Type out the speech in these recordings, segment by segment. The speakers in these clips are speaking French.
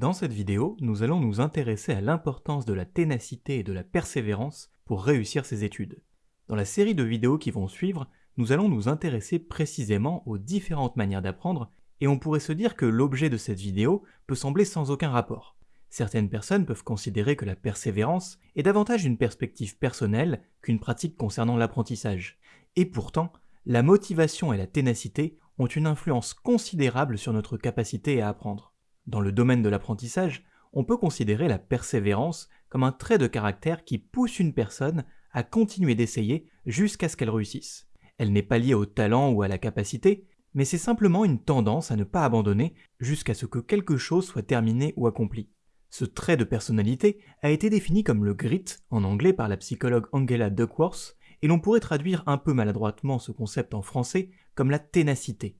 Dans cette vidéo, nous allons nous intéresser à l'importance de la ténacité et de la persévérance pour réussir ses études. Dans la série de vidéos qui vont suivre, nous allons nous intéresser précisément aux différentes manières d'apprendre, et on pourrait se dire que l'objet de cette vidéo peut sembler sans aucun rapport. Certaines personnes peuvent considérer que la persévérance est davantage une perspective personnelle qu'une pratique concernant l'apprentissage. Et pourtant, la motivation et la ténacité ont une influence considérable sur notre capacité à apprendre. Dans le domaine de l'apprentissage, on peut considérer la persévérance comme un trait de caractère qui pousse une personne à continuer d'essayer jusqu'à ce qu'elle réussisse. Elle n'est pas liée au talent ou à la capacité, mais c'est simplement une tendance à ne pas abandonner jusqu'à ce que quelque chose soit terminé ou accompli. Ce trait de personnalité a été défini comme le grit en anglais par la psychologue Angela Duckworth, et l'on pourrait traduire un peu maladroitement ce concept en français comme la ténacité.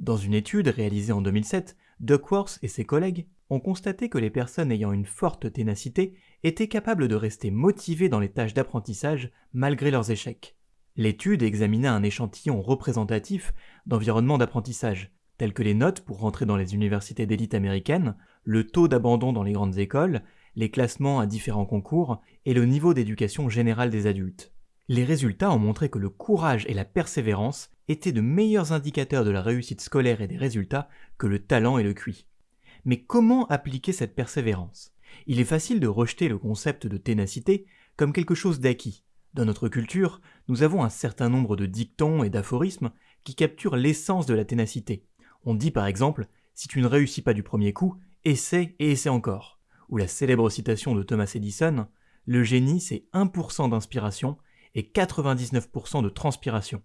Dans une étude réalisée en 2007, Duckworth et ses collègues ont constaté que les personnes ayant une forte ténacité étaient capables de rester motivées dans les tâches d'apprentissage malgré leurs échecs. L'étude examinait un échantillon représentatif d'environnements d'apprentissage, tels que les notes pour rentrer dans les universités d'élite américaines, le taux d'abandon dans les grandes écoles, les classements à différents concours et le niveau d'éducation générale des adultes. Les résultats ont montré que le courage et la persévérance étaient de meilleurs indicateurs de la réussite scolaire et des résultats que le talent et le QI. Mais comment appliquer cette persévérance? Il est facile de rejeter le concept de ténacité comme quelque chose d'acquis. Dans notre culture, nous avons un certain nombre de dictons et d'aphorismes qui capturent l'essence de la ténacité. On dit par exemple Si tu ne réussis pas du premier coup, essaie et essaie encore. Ou la célèbre citation de Thomas Edison Le génie, c'est 1% d'inspiration et 99% de transpiration.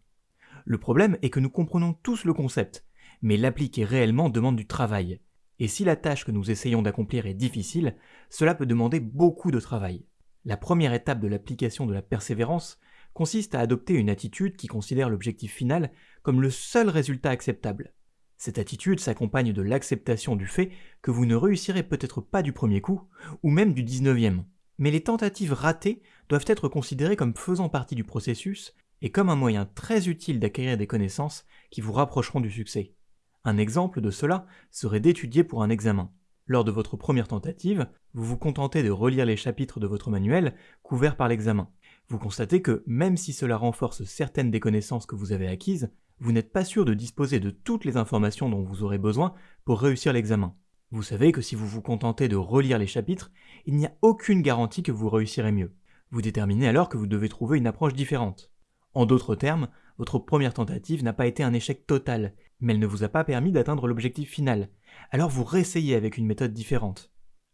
Le problème est que nous comprenons tous le concept, mais l'appliquer réellement demande du travail. Et si la tâche que nous essayons d'accomplir est difficile, cela peut demander beaucoup de travail. La première étape de l'application de la persévérance consiste à adopter une attitude qui considère l'objectif final comme le seul résultat acceptable. Cette attitude s'accompagne de l'acceptation du fait que vous ne réussirez peut-être pas du premier coup, ou même du 19e. Mais les tentatives ratées doivent être considérées comme faisant partie du processus et comme un moyen très utile d'acquérir des connaissances qui vous rapprocheront du succès. Un exemple de cela serait d'étudier pour un examen. Lors de votre première tentative, vous vous contentez de relire les chapitres de votre manuel couverts par l'examen. Vous constatez que, même si cela renforce certaines des connaissances que vous avez acquises, vous n'êtes pas sûr de disposer de toutes les informations dont vous aurez besoin pour réussir l'examen. Vous savez que si vous vous contentez de relire les chapitres, il n'y a aucune garantie que vous réussirez mieux. Vous déterminez alors que vous devez trouver une approche différente. En d'autres termes, votre première tentative n'a pas été un échec total, mais elle ne vous a pas permis d'atteindre l'objectif final. Alors vous réessayez avec une méthode différente.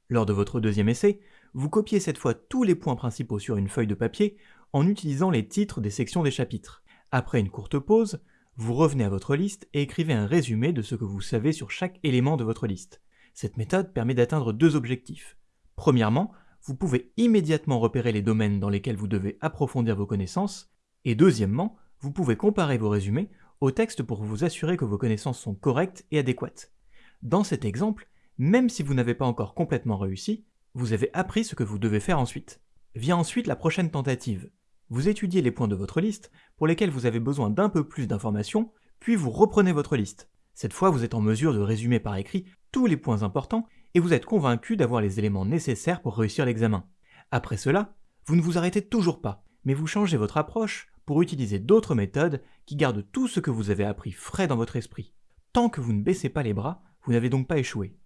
Lors de votre deuxième essai, vous copiez cette fois tous les points principaux sur une feuille de papier en utilisant les titres des sections des chapitres. Après une courte pause, vous revenez à votre liste et écrivez un résumé de ce que vous savez sur chaque élément de votre liste. Cette méthode permet d'atteindre deux objectifs. Premièrement, vous pouvez immédiatement repérer les domaines dans lesquels vous devez approfondir vos connaissances, et deuxièmement, vous pouvez comparer vos résumés au texte pour vous assurer que vos connaissances sont correctes et adéquates. Dans cet exemple, même si vous n'avez pas encore complètement réussi, vous avez appris ce que vous devez faire ensuite. Vient ensuite la prochaine tentative. Vous étudiez les points de votre liste pour lesquels vous avez besoin d'un peu plus d'informations, puis vous reprenez votre liste. Cette fois, vous êtes en mesure de résumer par écrit tous les points importants et vous êtes convaincu d'avoir les éléments nécessaires pour réussir l'examen. Après cela, vous ne vous arrêtez toujours pas, mais vous changez votre approche utiliser d'autres méthodes qui gardent tout ce que vous avez appris frais dans votre esprit. Tant que vous ne baissez pas les bras, vous n'avez donc pas échoué.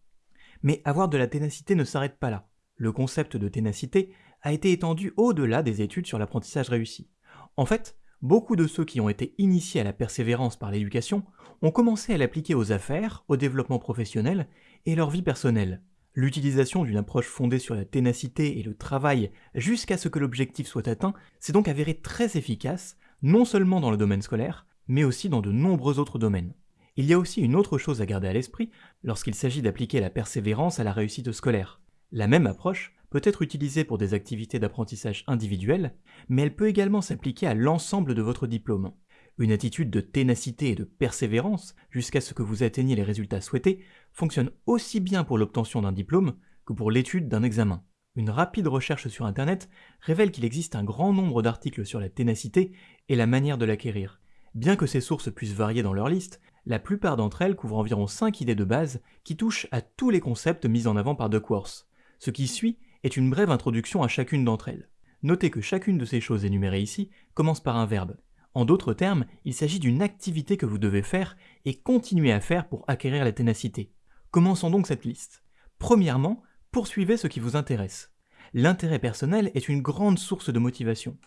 Mais avoir de la ténacité ne s'arrête pas là. Le concept de ténacité a été étendu au-delà des études sur l'apprentissage réussi. En fait, beaucoup de ceux qui ont été initiés à la persévérance par l'éducation ont commencé à l'appliquer aux affaires, au développement professionnel et leur vie personnelle. L'utilisation d'une approche fondée sur la ténacité et le travail jusqu'à ce que l'objectif soit atteint s'est donc avérée très efficace, non seulement dans le domaine scolaire, mais aussi dans de nombreux autres domaines. Il y a aussi une autre chose à garder à l'esprit lorsqu'il s'agit d'appliquer la persévérance à la réussite scolaire. La même approche peut être utilisée pour des activités d'apprentissage individuelles, mais elle peut également s'appliquer à l'ensemble de votre diplôme. Une attitude de ténacité et de persévérance jusqu'à ce que vous atteigniez les résultats souhaités fonctionne aussi bien pour l'obtention d'un diplôme que pour l'étude d'un examen. Une rapide recherche sur Internet révèle qu'il existe un grand nombre d'articles sur la ténacité et la manière de l'acquérir. Bien que ces sources puissent varier dans leur liste, La plupart d'entre elles couvrent environ 5 idées de base qui touchent à tous les concepts mis en avant par Duckworth. Ce qui suit est une brève introduction à chacune d'entre elles. Notez que chacune de ces choses énumérées ici commence par un verbe. En d'autres termes, il s'agit d'une activité que vous devez faire et continuer à faire pour acquérir la ténacité. Commençons donc cette liste. Premièrement, poursuivez ce qui vous intéresse. L'intérêt personnel est une grande source de motivation.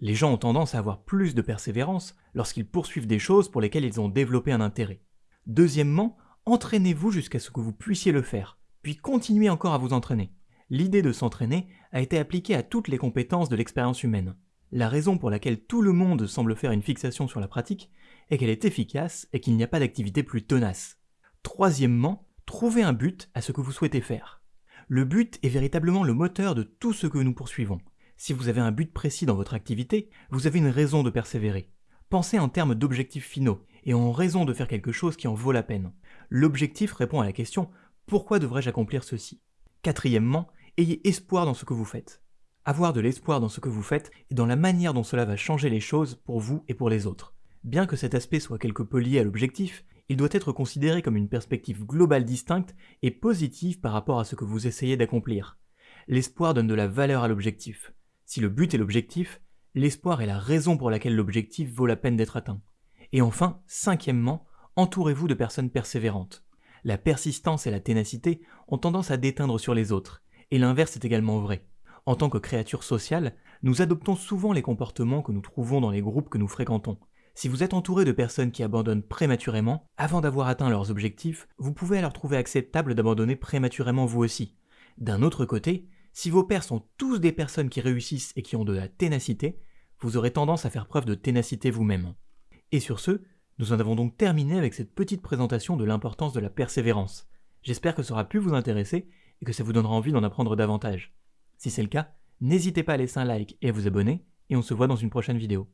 Les gens ont tendance à avoir plus de persévérance lorsqu'ils poursuivent des choses pour lesquelles ils ont développé un intérêt. Deuxièmement, entraînez-vous jusqu'à ce que vous puissiez le faire, puis continuez encore à vous entraîner. L'idée de s'entraîner a été appliquée à toutes les compétences de l'expérience humaine. La raison pour laquelle tout le monde semble faire une fixation sur la pratique est qu'elle est efficace et qu'il n'y a pas d'activité plus tenace. Troisièmement, trouvez un but à ce que vous souhaitez faire. Le but est véritablement le moteur de tout ce que nous poursuivons. Si vous avez un but précis dans votre activité, vous avez une raison de persévérer. Pensez en termes d'objectifs finaux et en raison de faire quelque chose qui en vaut la peine. L'objectif répond à la question pourquoi devrais-je accomplir ceci? Quatrièmement, ayez espoir dans ce que vous faites. Avoir de l'espoir dans ce que vous faites et dans la manière dont cela va changer les choses pour vous et pour les autres. Bien que cet aspect soit quelque peu lié à l'objectif, il doit être considéré comme une perspective globale distincte et positive par rapport à ce que vous essayez d'accomplir. L'espoir donne de la valeur à l'objectif. Si le but est l'objectif, l'espoir est la raison pour laquelle l'objectif vaut la peine d'être atteint. Et enfin, cinquièmement, entourez-vous de personnes persévérantes. La persistance et la ténacité ont tendance à déteindre sur les autres, et l'inverse est également vrai. En tant que créatures sociales, nous adoptons souvent les comportements que nous trouvons dans les groupes que nous fréquentons. Si vous êtes entouré de personnes qui abandonnent prématurément, avant d'avoir atteint leurs objectifs, vous pouvez alors trouver acceptable d'abandonner prématurément vous aussi. D'un autre côté, si vos pairs sont tous des personnes qui réussissent et qui ont de la ténacité, vous aurez tendance à faire preuve de ténacité vous-même. Et sur ce, nous en avons donc terminé avec cette petite présentation de l'importance de la persévérance. J'espère que ça aura pu vous intéresser et que ça vous donnera envie d'en apprendre davantage. Si c'est le cas, n'hésitez pas à laisser un like et à vous abonner, et on se voit dans une prochaine vidéo.